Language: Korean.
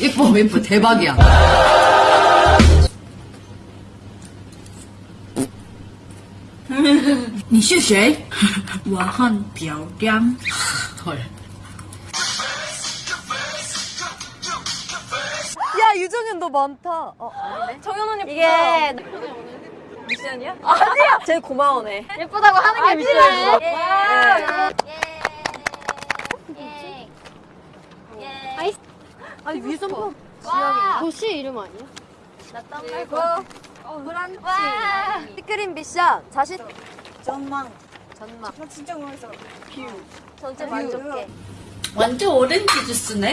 예뻐, 예뻐. 대박이야. 你是谁？我很漂亮。 헐. 야 유정현 너 많다. 어 아니네. 정현 언니 이게 미션이야? 아니야. 제일 고마워네. 예쁘다고 하는 게 미션이지. 와. 예. 예. 아이 아니 위에서 봐. 와. 도시 이름 아니야? 그리고 브란치. 와. 피크림 미션 자신 전망. 전망 나 진짜 궁금했어. 뷰. 전체 만족해. 완전 오렌지 주스네?